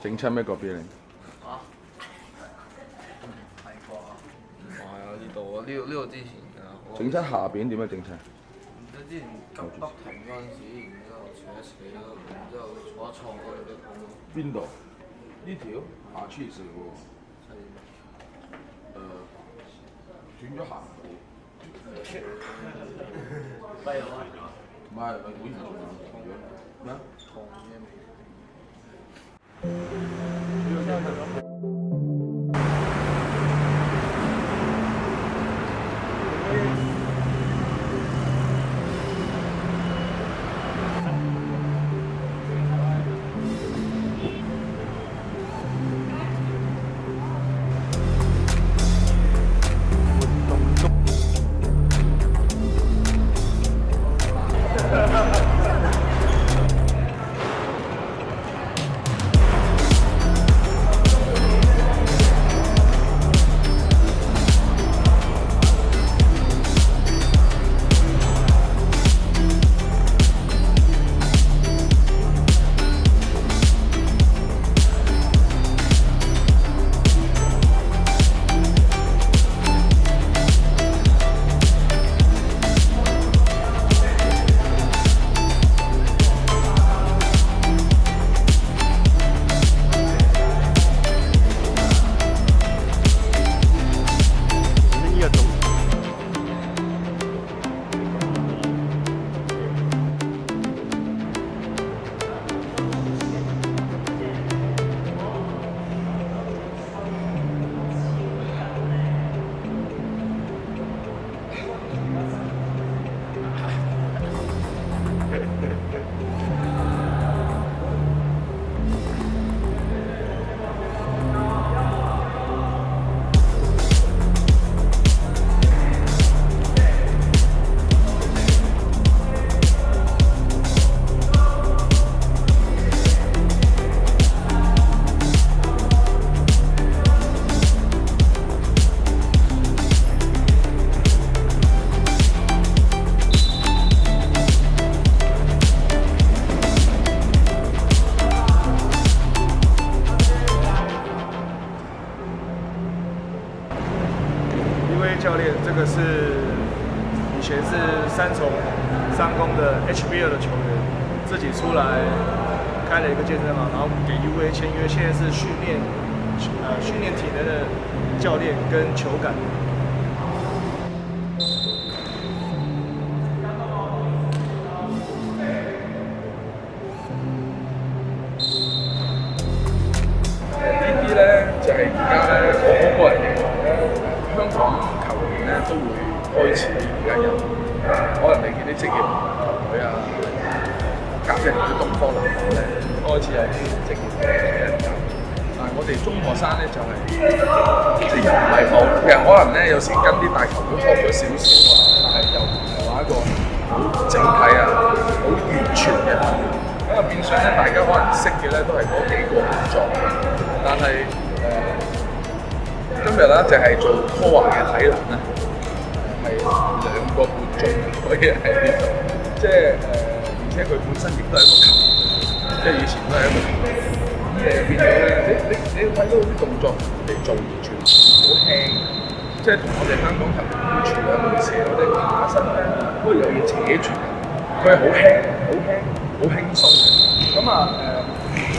整親咩個 B 零？係係啊呢度呢度之前啊。整親下邊點樣整親？唔知之前急停嗰陣時，然之後扯扯，然之後坐一坐過嚟嘅痛。邊度？呢條？下黐線喎！誒，轉咗行喎！唔係啊唔係唔會啊嘛？咩？同樣。HBL 的球员自己出来开了一个健身房，然后给 UA 签约。现在是训练，呃，训练体能的教练跟球感。可能你見啲職業球隊啊，加人啲東方籃球咧，開始係啲職業嘅人教。但係我哋中學生咧就係，即係又唔係好，其實可能咧有時跟啲大球隊學咗少少啊，但係又唔係話一個好整體啊、好完全嘅。咁啊變相咧，大家可能識嘅咧都係嗰幾個動作。但係誒，今日咧就係做科幻嘅體能咧。佢以係變度，即係誒，而且佢本身亦都係个球，即係以前都係一個球。咁而變咗咧，你你你睇到啲動作嚟做完全好輕，即係同我哋香港球員完全有回事。我哋打身咧，都係有扯住佢係好輕、好輕、好輕鬆。咁啊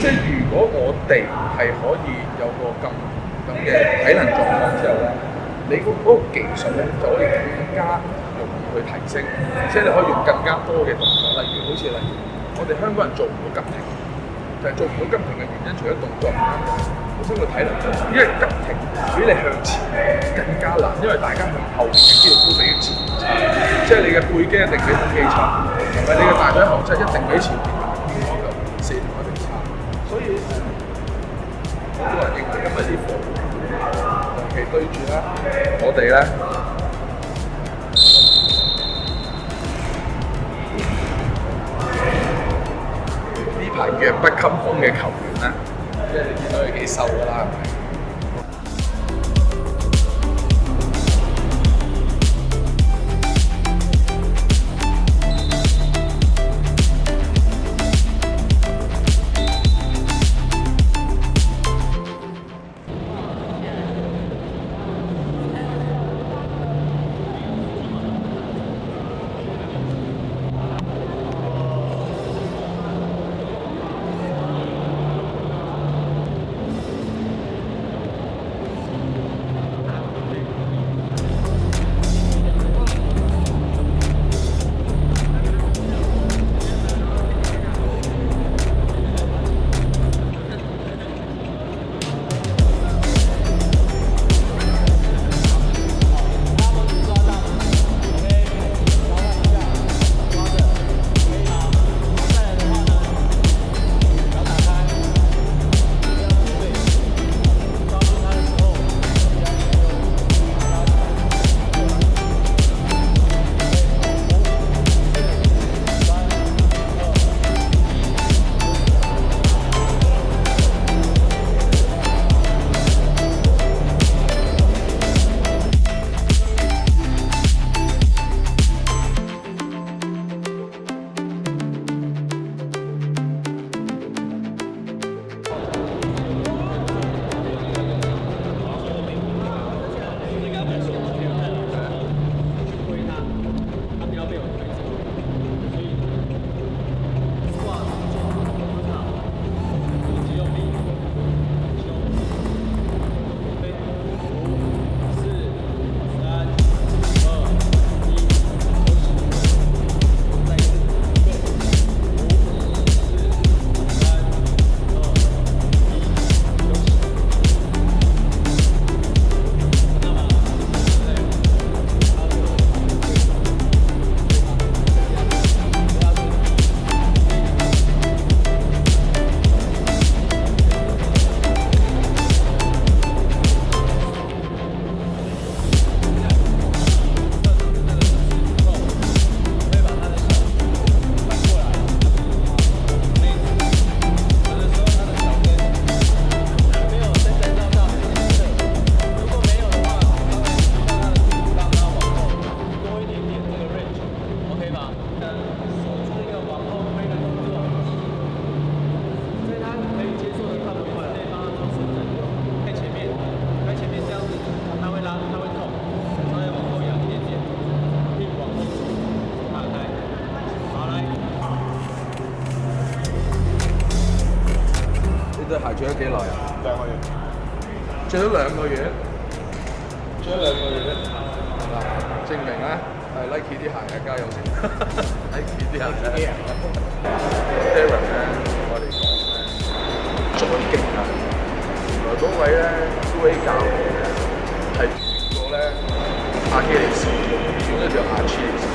誒，即係如果我哋係可以有個咁咁嘅體能狀況之後咧，你嗰嗰個技術就可以更加。去提升，即係你可以用更加多嘅動作，例如好似例如，我哋香港人做唔到急停，就係做唔到急停嘅原因，除咗動作，本身個體能，因為急停比你向前更加難，因為大家向後嘅肌肉都比前，即係你嘅背肌一定比肌差，同埋你嘅大腿後側一定比前邊嘅肌肉四同一定差，所以好多人認為因為啲貨長期堆住啦，我哋咧。排弱不禁風嘅球員啦，即系你見到佢幾瘦㗎啦。做咗幾耐？兩個月，做咗兩個月，做咗兩個月咧，嗱，證明咧，係 Nike 啲鞋一家用先。Nike 啲鞋咧，Terry 咧，我哋講嗰啲勁啊！原來嗰位咧，高威教練咧，係個過咧阿基里斯，叫咗條阿基里斯。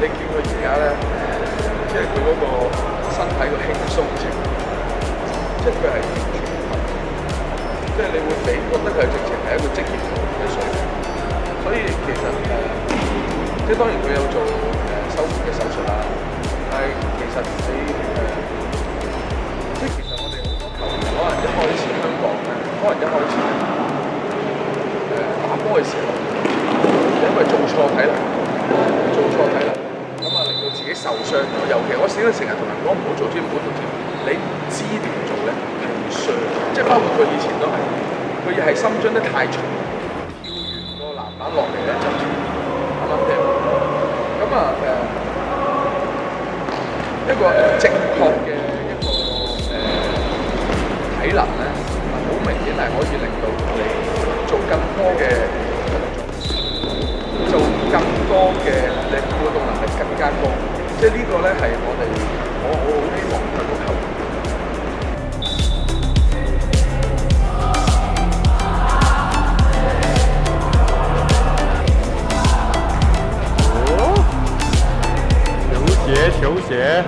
你見佢而家咧，即係佢嗰個身體個輕鬆程度。即佢係即係你會俾覺得佢直情係一個職業球員嘅水平，所以其實即係當然佢有做誒修術嘅手術啦，但係其實诶即係其實我哋好多球員可能一開始香港咧，可能一開始誒打波嘅時候，因為做錯體啦，做錯體啦，咁啊令到自己受傷咗。尤其我成日同人講唔好做，千萬唔好做，你唔知點。平常，即係包括佢以前都係，佢係心專得太重，跳完個籃板落嚟咧就冇啱掉。咁啊誒，一個正確嘅一個誒體能咧，好明顯係可以令到我哋做更多嘅動作，做更多嘅你嘅动動能力更加高。即係呢個咧係我哋，我我好希望每個球。鞋，球鞋。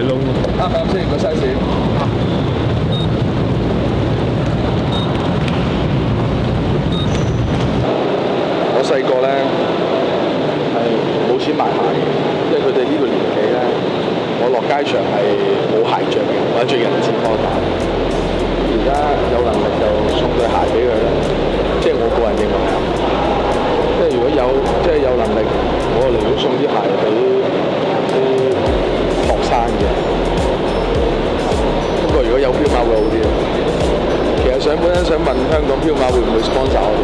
啱啱先个西錢。我細個咧係冇錢買鞋，即係佢哋呢個年紀咧，我落街场。係。responde à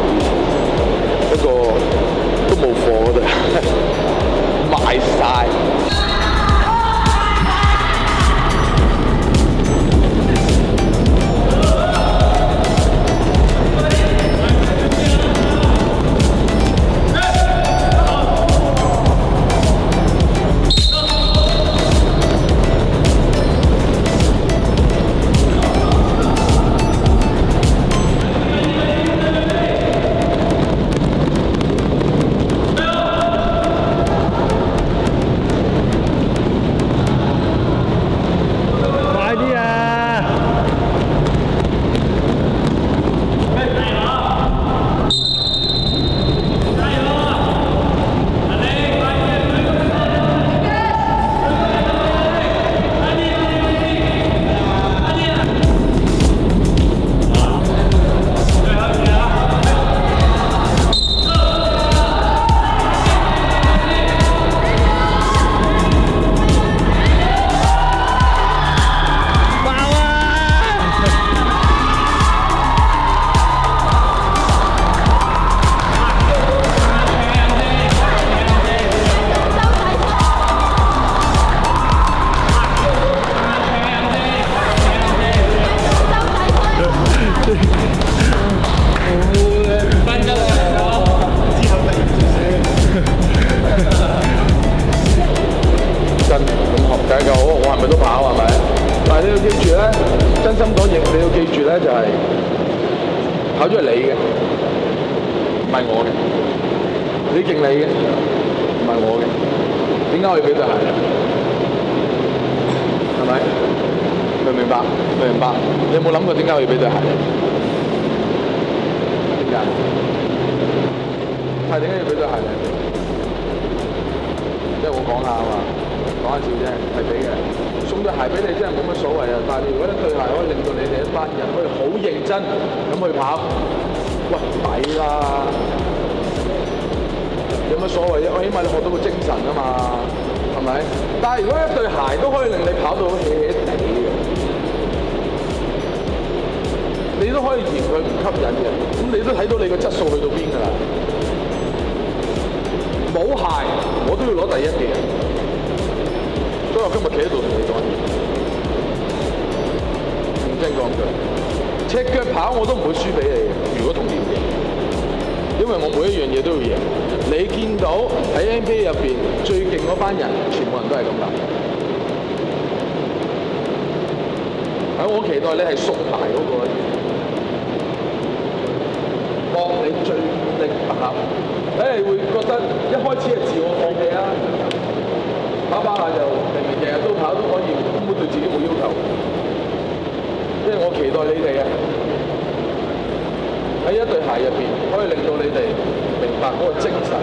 你有冇諗過點解要俾對鞋？點解？係點解要俾對鞋？即係我講下啊嘛，講下笑啫，系係俾嘅。送對鞋俾你真係冇乜所謂啊！但係如果一對鞋可以令到你哋一班人可以好認真咁去跑，喂，抵啦！有乜所謂？我起碼你學到個精神啊嘛，係咪？但係如果一對鞋都可以令你跑到起起地。你都可以嫌佢唔吸引嘅，咁你都睇到你個質素去到邊㗎啦。冇鞋我都要攞第一嘅，所以我今日企喺度同你講嘢，唔聽講句，赤腳跑我都唔會輸俾你如果同你，因為我每一樣嘢都要贏。你見到喺 NBA 入面最勁嗰班人，全部人都係咁樣。喺我期待你係縮鞋嗰個。你最低你係會覺得一開始係自我放棄啊！跑跑下就平明日日都跑都可以，根本對自己冇要求。即係我期待你哋啊！喺一對鞋入面可以令到你哋明白嗰個精神。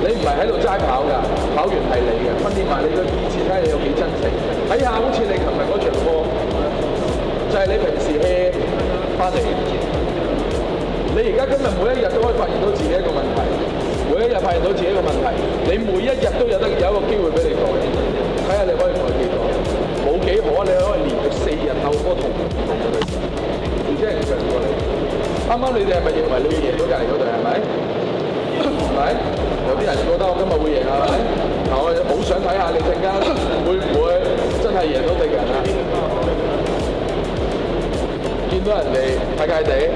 你唔係喺度齋跑㗎，跑完係你嘅，訓練埋你嘅意志睇下有幾真誠。睇下好似你琴日嗰場波，就係你平時去翻嚟。你而家今日每一日都可以發現到自己一個問題，每一日發現到自己一個問題，你每一日都有得有一個機會俾你改，睇下你可以改幾多。冇幾可，你可以連續四日鬥波同，唔知係長唔你。啱啱你哋係咪認為你贏到隔離嗰隊係咪？係咪？有啲人覺得我今日會贏係咪？嗱，我好想睇下你陣間會唔會真係贏到敵人啊！見到人哋睇界地。